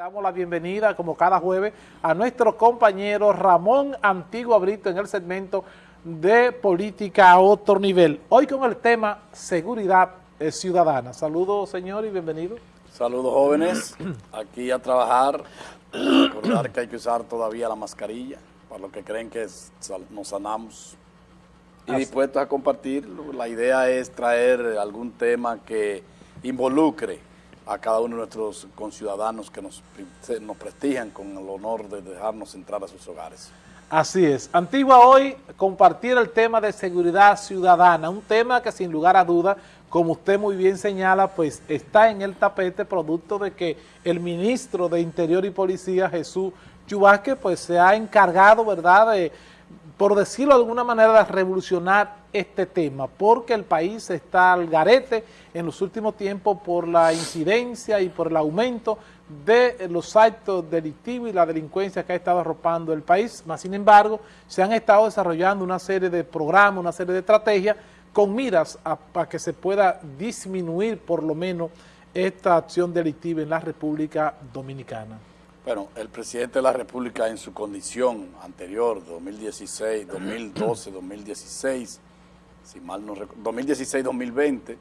Damos la bienvenida, como cada jueves, a nuestro compañero Ramón Antiguo Brito en el segmento de política a otro nivel. Hoy con el tema seguridad ciudadana. Saludos, señor, y bienvenido. Saludos, jóvenes. Aquí a trabajar. Recordar que hay que usar todavía la mascarilla, para los que creen que nos sanamos. Y dispuestos a compartir. La idea es traer algún tema que involucre a cada uno de nuestros conciudadanos que nos, nos prestigian con el honor de dejarnos entrar a sus hogares. Así es. Antigua hoy compartir el tema de seguridad ciudadana, un tema que sin lugar a duda, como usted muy bien señala, pues está en el tapete producto de que el ministro de Interior y Policía, Jesús Chubasque, pues se ha encargado, ¿verdad?, de por decirlo de alguna manera, de revolucionar este tema, porque el país está al garete en los últimos tiempos por la incidencia y por el aumento de los actos delictivos y la delincuencia que ha estado arropando el país, más sin embargo, se han estado desarrollando una serie de programas, una serie de estrategias con miras para que se pueda disminuir por lo menos esta acción delictiva en la República Dominicana. Bueno, el presidente de la República en su condición anterior, 2016, 2012, 2016, si mal no 2016-2020,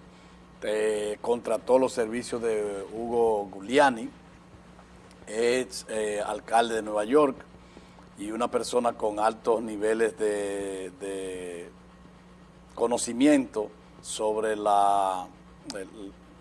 eh, contrató los servicios de Hugo Giuliani, ex eh, alcalde de Nueva York y una persona con altos niveles de, conocimiento sobre la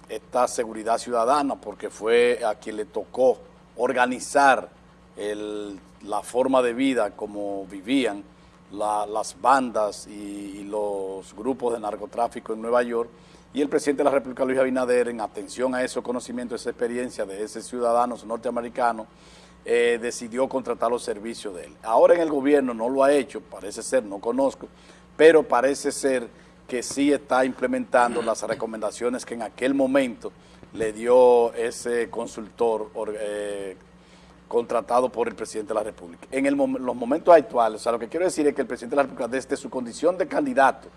esta seguridad ciudadana, porque fue a quien le tocó organizar la forma de vida como vivían las bandas y, los grupos de narcotráfico en Nueva York y el presidente de la República, Luis Abinader, en atención a esos conocimientos, esa experiencia de ese ciudadanos norteamericanos, eh, decidió contratar los servicios de él. Ahora en el gobierno no lo ha hecho, parece ser, no conozco, pero parece ser que sí está implementando las recomendaciones que en aquel momento le dio ese consultor eh, contratado por el presidente de la República. En los momentos actuales, o sea, lo que quiero decir es que el presidente de la República, desde su condición de candidato,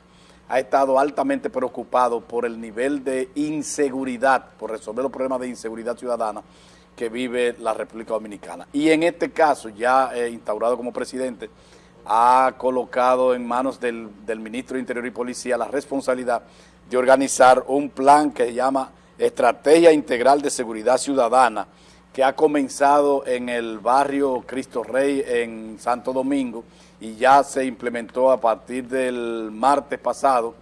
ha estado altamente preocupado por el nivel de inseguridad, por resolver los problemas de inseguridad ciudadana que vive la República Dominicana. Y en este caso, ya eh, instaurado como presidente, ha colocado en manos del, del ministro de Interior y Policía la responsabilidad de organizar un plan que se llama Estrategia Integral de Seguridad Ciudadana, que ha comenzado en el barrio Cristo Rey en Santo Domingo y ya se implementó a partir del martes pasado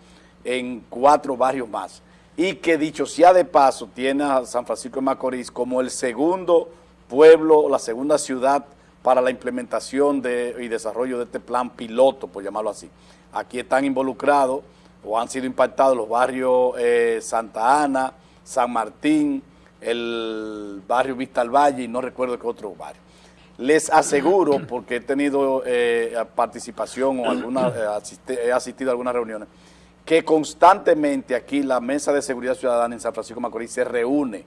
en cuatro barrios más. Y que dicho sea de paso, tiene a San Francisco de Macorís como el segundo pueblo, la segunda ciudad para la implementación de, y desarrollo de este plan piloto, por llamarlo así. Aquí están involucrados o han sido impactados los barrios eh, Santa Ana, San Martín, el barrio Vista al Valle y no recuerdo qué otro barrio. Les aseguro, porque he tenido eh, participación o alguna, eh, he asistido a algunas reuniones, que constantemente aquí la Mesa de Seguridad Ciudadana en San Francisco Macorís se reúne,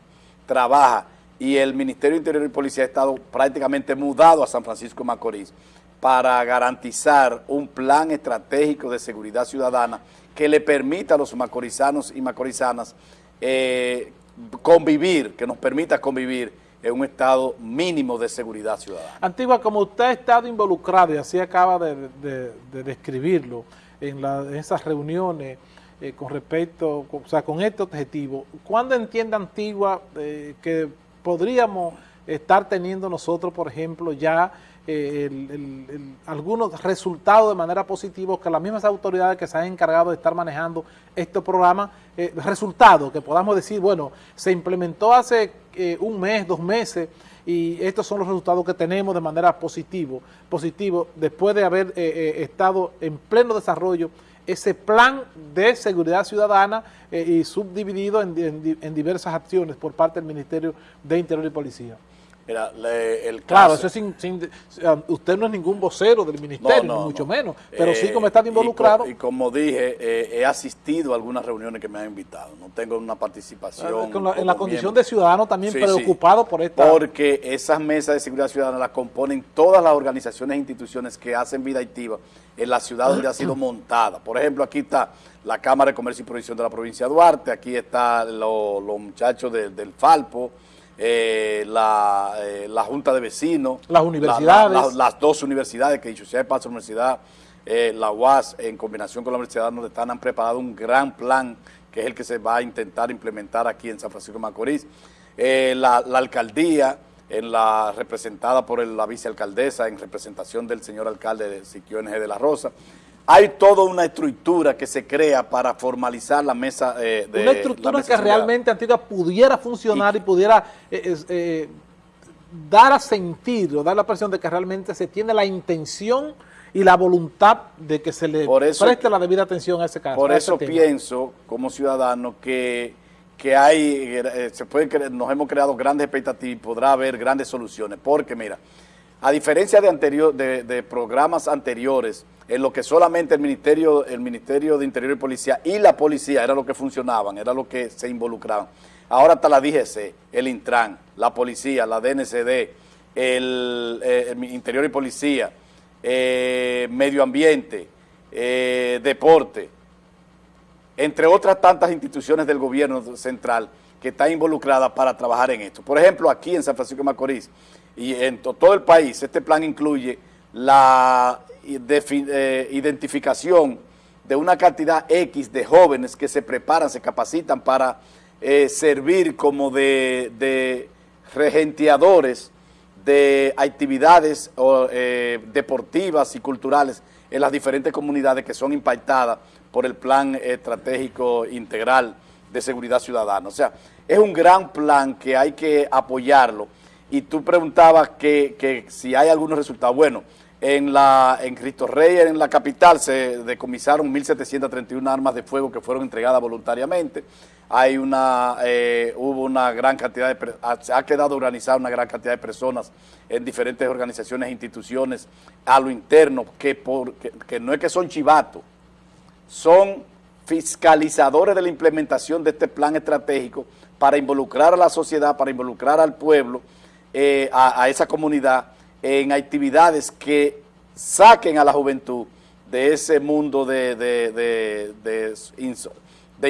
trabaja y el Ministerio de Interior y Policía ha estado prácticamente mudado a San Francisco Macorís para garantizar un plan estratégico de seguridad ciudadana que le permita a los macorizanos y macorizanas eh, convivir, que nos permita convivir en un estado mínimo de seguridad ciudadana. Antigua, como usted ha estado involucrado, y así acaba de, describirlo, en, esas reuniones eh, con respecto, o sea, con este objetivo, ¿cuándo entiende Antigua eh, que podríamos estar teniendo nosotros, por ejemplo, ya eh, algunos resultados de manera positiva que las mismas autoridades que se han encargado de estar manejando estos programas, eh, resultados que podamos decir, bueno, se implementó hace eh, un mes, dos meses, y estos son los resultados que tenemos de manera positivo, positivo después de haber estado en pleno desarrollo ese plan de seguridad ciudadana y subdividido en diversas acciones por parte del Ministerio de Interior y Policía. Mira, el caso, claro, eso sin, usted no es ningún vocero del ministerio, ni mucho menos, pero sí como está involucrado. Y, como dije, eh, he asistido a algunas reuniones que me han invitado, no tengo una participación. en la condición de ciudadano también preocupado por esta... Porque esas mesas de seguridad ciudadana las componen todas las organizaciones e instituciones que hacen vida activa en la ciudad donde ha sido montada. Por ejemplo, aquí está la Cámara de Comercio y Provisión de la provincia de Duarte, aquí están los muchachos del Falpo, eh, la, eh, la, Junta de Vecinos. Las universidades. las dos universidades, que dicho sea de paso, la Universidad, eh, la UAS, en combinación con la Universidad de están han preparado un gran plan que es el que se va a intentar implementar aquí en San Francisco de Macorís. la, alcaldía, en la representada por la vicealcaldesa, en representación del señor alcalde de Siquio NG de la Rosa, hay toda una estructura que se crea para formalizar la mesa eh, de Una estructura que realmente antigua pudiera funcionar y, pudiera eh, eh, dar a sentir o dar la presión de que realmente se tiene la intención y la voluntad de que se le preste la debida atención a ese caso. Por eso pienso, como ciudadano, que, que hay, se puede, nos hemos creado grandes expectativas y podrá haber grandes soluciones. Porque, mira, a diferencia de, anterior, de, programas anteriores, en lo que solamente el Ministerio, el Ministerio de Interior y Policía y la policía era lo que funcionaban, era lo que se involucraban. Ahora está la DGC, el Intran, la policía, la DNCD, el, eh, Interior y Policía, eh, Medio Ambiente, eh, Deporte, entre otras tantas instituciones del gobierno central que están involucradas para trabajar en esto. Por ejemplo, aquí en San Francisco de Macorís, y en todo el país este plan incluye la eh, identificación de una cantidad X de jóvenes que se preparan, se capacitan para eh, servir como de, regenteadores de actividades eh, deportivas y culturales en las diferentes comunidades que son impactadas por el plan estratégico integral de seguridad ciudadana. O sea, es un gran plan que hay que apoyarlo y tú preguntabas que, si hay algunos resultados. Bueno, en la en Cristo Rey, en la capital, se decomisaron 1.731 armas de fuego que fueron entregadas voluntariamente. Hay una, eh, hubo una gran cantidad de, ha quedado organizada una gran cantidad de personas en diferentes organizaciones e instituciones a lo interno, que, por, que no es que son chivatos, son fiscalizadores de la implementación de este plan estratégico para involucrar a la sociedad, para involucrar al pueblo, eh, a, esa comunidad en actividades que saquen a la juventud de ese mundo de, de,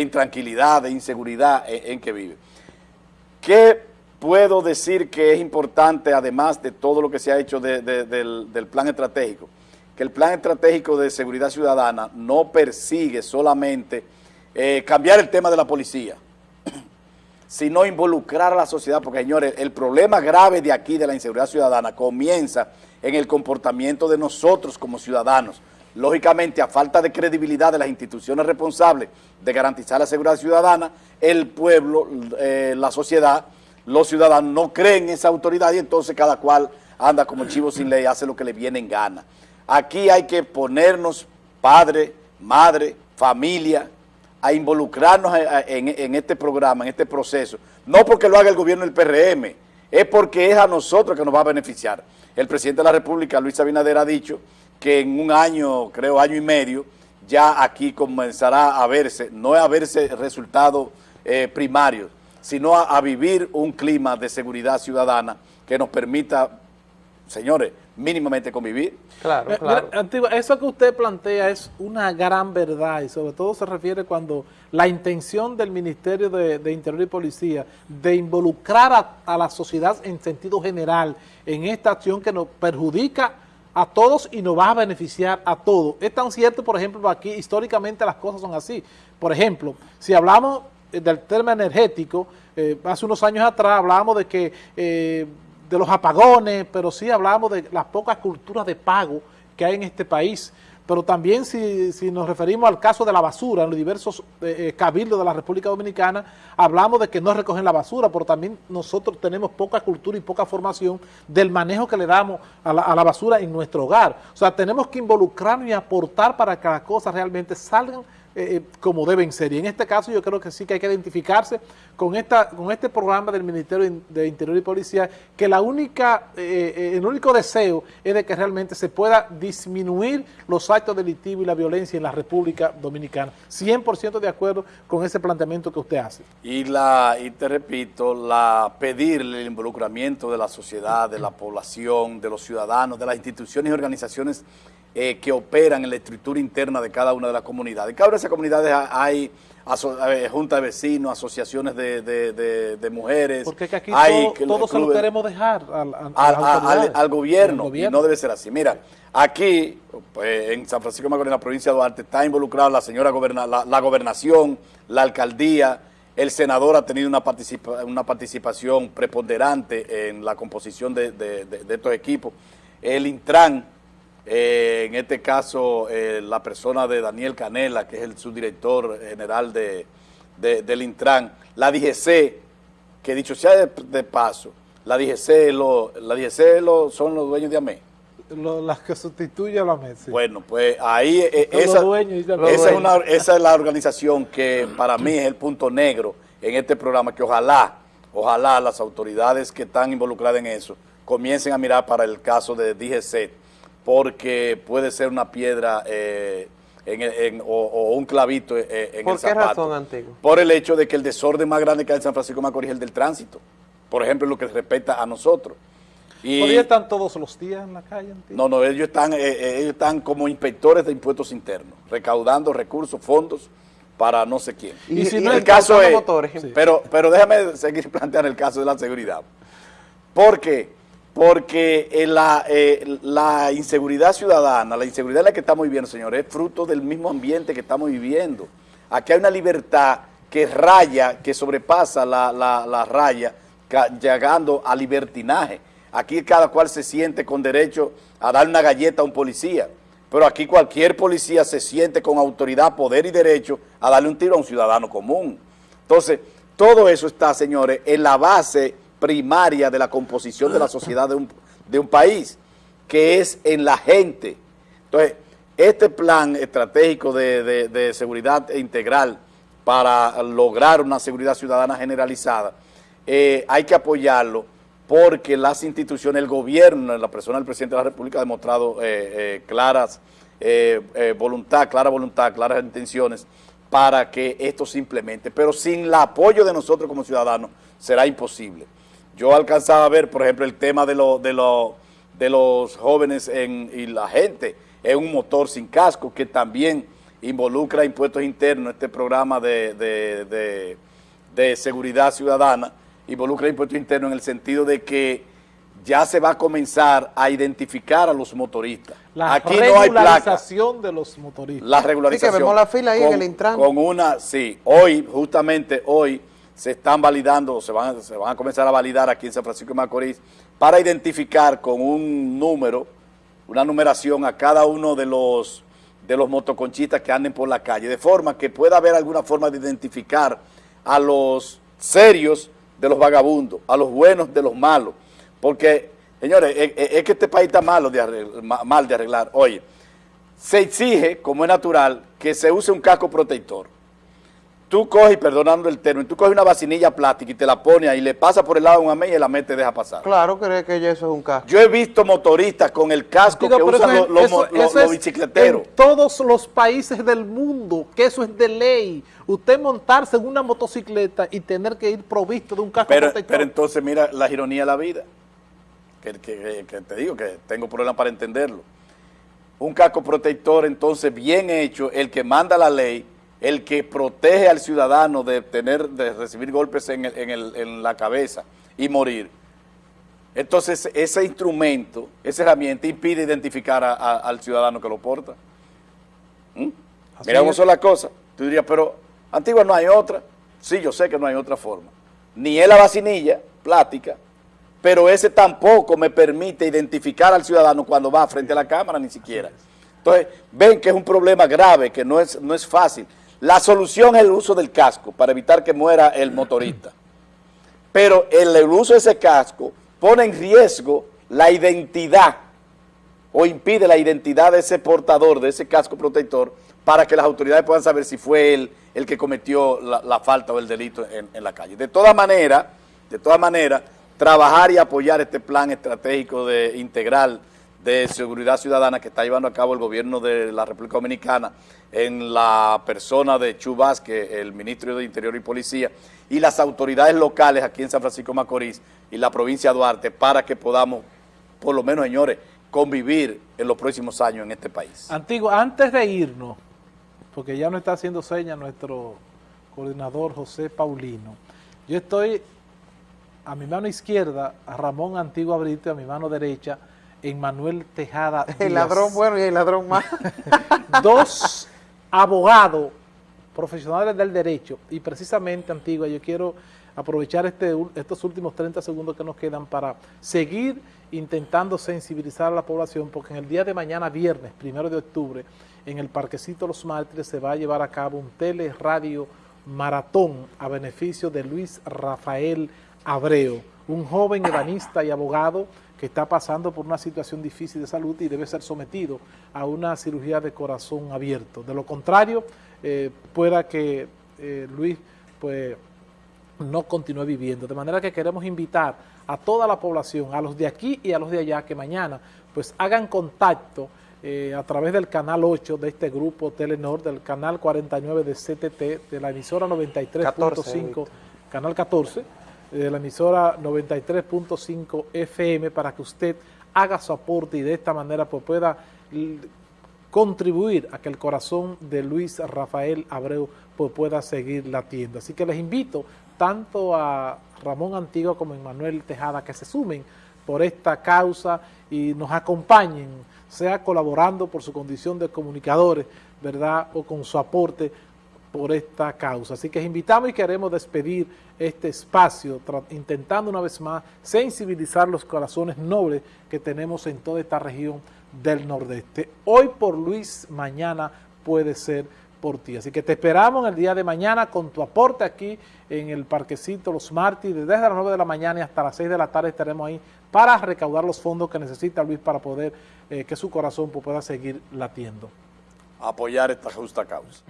intranquilidad, de inseguridad en, que vive. ¿Qué puedo decir que es importante, además de todo lo que se ha hecho del, plan estratégico? Que el plan estratégico de seguridad ciudadana no persigue solamente eh, cambiar el tema de la policía, sino involucrar a la sociedad, porque señores, el problema grave de aquí, de la inseguridad ciudadana, comienza en el comportamiento de nosotros como ciudadanos. Lógicamente, a falta de credibilidad de las instituciones responsables de garantizar la seguridad ciudadana, el pueblo, eh, la sociedad, los ciudadanos no creen en esa autoridad y entonces cada cual anda como chivo sin ley, hace lo que le viene en gana. Aquí hay que ponernos padre, madre, familia, a involucrarnos en, este programa, en este proceso, no porque lo haga el gobierno del PRM, es porque es a nosotros que nos va a beneficiar. El presidente de la República, Luis Abinader, ha dicho que en un año, creo año y medio, ya aquí comenzará a verse, no a verse resultados eh, primarios, sino a vivir un clima de seguridad ciudadana que nos permita, señores, mínimamente convivir. Claro, eh, claro. Antigua, eso que usted plantea es una gran verdad y sobre todo se refiere cuando la intención del Ministerio de, Interior y Policía de involucrar a, la sociedad en sentido general en esta acción que nos perjudica a todos y nos va a beneficiar a todos. Es tan cierto, por ejemplo, aquí históricamente las cosas son así. Por ejemplo, si hablamos del tema energético, eh, hace unos años atrás hablábamos de que eh, de los apagones, pero sí hablamos de las pocas culturas de pago que hay en este país. Pero también si, si nos referimos al caso de la basura, en los diversos eh, eh, cabildos de la República Dominicana, hablamos de que no recogen la basura, pero también nosotros tenemos poca cultura y poca formación del manejo que le damos a la, a la basura en nuestro hogar. O sea, tenemos que involucrarnos y aportar para que las cosas realmente salgan eh, eh, como deben ser. Y en este caso yo creo que sí que hay que identificarse con esta con este programa del Ministerio de Interior y Policía, que la única eh, el único deseo es de que realmente se pueda disminuir los actos delictivos y la violencia en la República Dominicana. 100% de acuerdo con ese planteamiento que usted hace. Y, la, y te repito, la pedirle el involucramiento de la sociedad, de la población, de los ciudadanos, de las instituciones y organizaciones eh, que operan en la estructura interna de cada una de las comunidades. Cada una de esas comunidades hay junta de vecinos, asociaciones de, mujeres. Porque aquí todos se lo queremos dejar al, gobierno, y no debe ser así. Mira, aquí pues, en San Francisco de Macorís, en la provincia de Duarte, está involucrada la señora goberna, la, gobernación, la alcaldía, el senador ha tenido una, una participación preponderante en la composición de, estos equipos. El Intran, eh, en este caso eh, la persona de Daniel Canela, que es el subdirector general de, del Intran, la DGC, que dicho sea de, paso, la DGC, lo, la DGC lo, son los dueños de AME. las que sustituyen a la AME, Bueno, pues ahí eh, esa, esa, es una, esa es la organización que para mí es el punto negro en este programa, que ojalá, ojalá las autoridades que están involucradas en eso comiencen a mirar para el caso de DGC, porque puede ser una piedra eh, o, un clavito eh, en el zapato. ¿Por qué razón, Antiguo? Por el hecho de que el desorden más grande que hay en San Francisco de Macorís es el del tránsito. Por ejemplo, lo que respecta a nosotros. Y, ¿Por ellos están todos los días en la calle? No, no, ellos están, eh, ellos están como inspectores de impuestos internos, recaudando recursos, fondos para no sé quién. Y, si no el caso es, pero, pero déjame seguir planteando el caso de la seguridad. Porque porque eh, la, eh, la, inseguridad ciudadana, la inseguridad en la que estamos viviendo, señores, es fruto del mismo ambiente que estamos viviendo. Aquí hay una libertad que raya, que sobrepasa la, la raya, llegando a libertinaje. Aquí cada cual se siente con derecho a dar una galleta a un policía, pero aquí cualquier policía se siente con autoridad, poder y derecho a darle un tiro a un ciudadano común. Entonces, todo eso está, señores, en la base primaria de la composición de la sociedad de un, de un país, que es en la gente. Entonces, este plan estratégico de, seguridad integral para lograr una seguridad ciudadana generalizada, eh, hay que apoyarlo porque las instituciones, el gobierno, la persona del presidente de la República ha demostrado eh, eh, claras voluntad, clara voluntad, claras intenciones para que esto se implemente. Pero sin el apoyo de nosotros como ciudadanos será imposible. Yo alcanzaba a ver, por ejemplo, el tema de, lo, de, lo, de los jóvenes en, y la gente en un motor sin casco, que también involucra impuestos internos, este programa de, seguridad ciudadana, involucra impuestos internos en el sentido de que ya se va a comenzar a identificar a los motoristas. La Aquí regularización de los motoristas. La regularización. Sí, que vemos la fila ahí en el Intran. Con una, sí, hoy, justamente hoy, se están validando, se van, se van a comenzar a validar aquí en San Francisco de Macorís para identificar con un número, una numeración a cada uno de los, de los motoconchistas que anden por la calle, de forma que pueda haber alguna forma de identificar a los serios de los vagabundos, a los buenos de los malos, porque, señores, es, que este país está malo de mal de arreglar. Oye, se exige, como es natural, que se use un casco protector tú coges, perdonando el término, tú coges una vacinilla plástica y te la pones ahí, le pasa por el lado de un amén y la mente deja pasar. Claro, cree que eso es un casco. Yo he visto motoristas con el casco que usan los, bicicleteros. En todos los países del mundo, que eso es de ley. Usted montarse en una motocicleta y tener que ir provisto de un casco pero, protector. Pero entonces mira la ironía de la vida, que, que te digo que tengo problemas para entenderlo. Un casco protector entonces bien hecho, el que manda la ley, el que protege al ciudadano de tener, de recibir golpes en, la cabeza y morir. Entonces, ese instrumento, esa herramienta impide identificar al ciudadano que lo porta. ¿Mm? Mira cómo son las cosas. Tú dirías, pero Antigua no hay otra. Sí, yo sé que no hay otra forma. Ni es la vacinilla plástica, pero ese tampoco me permite identificar al ciudadano cuando va frente a la cámara, ni siquiera. Entonces, ven que es un problema grave, que no es, no es fácil. La solución es el uso del casco para evitar que muera el motorista. Pero el, uso de ese casco pone en riesgo la identidad o impide la identidad de ese portador, de ese casco protector, para que las autoridades puedan saber si fue él el que cometió la, falta o el delito en, en, la calle. De todas maneras, de todas maneras, trabajar y apoyar este plan estratégico de integral de seguridad ciudadana que está llevando a cabo el gobierno de la República Dominicana en la persona de Chu Vázquez, el ministro de Interior y Policía, y las autoridades locales aquí en San Francisco Macorís y la provincia de Duarte, para que podamos, por lo menos, señores, convivir en los próximos años en este país. Antigua, antes de irnos, porque ya no está haciendo señas nuestro coordinador José Paulino, yo estoy a mi mano izquierda, a Ramón Antigua Brito, a mi mano derecha, en Manuel Tejada El ladrón bueno y el ladrón malo. Dos abogados profesionales del derecho y precisamente, Antigua, yo quiero aprovechar este, estos últimos 30 segundos que nos quedan para seguir intentando sensibilizar a la población porque en el día de mañana, viernes, primero de octubre, en el Parquecito Los Mártires se va a llevar a cabo un teleradio maratón a beneficio de Luis Rafael Abreu, un joven ebanista y abogado que está pasando por una situación difícil de salud y debe ser sometido a una cirugía de corazón abierto. De lo contrario, eh, pueda que eh, Luis pues no continúe viviendo. De manera que queremos invitar a toda la población, a los de aquí y a los de allá, que mañana pues hagan contacto eh, a través del canal 8 de este grupo Telenor, del canal 49 de CTT, de la emisora 93.5, canal 14, eh, de la emisora 93.5 FM, para que usted haga su aporte y de esta manera pues pueda contribuir a que el corazón de Luis Rafael Abreu pues, pueda seguir latiendo. Así que les invito tanto a Ramón Antigua como a Manuel Tejada que se sumen por esta causa y nos acompañen, sea colaborando por su condición de comunicadores, ¿verdad? O con su aporte por esta causa. Así que invitamos y queremos despedir este espacio, intentando una vez más sensibilizar los corazones nobles que tenemos en toda esta región del Nordeste. Hoy por Luis, mañana puede ser por ti. Así que te esperamos en el día de mañana con tu aporte aquí en el Parquecito Los Mártires. Desde las 9 de la mañana y hasta las 6 de la tarde estaremos ahí para recaudar los fondos que necesita Luis para poder eh, que su corazón pueda seguir latiendo. apoyar esta justa causa.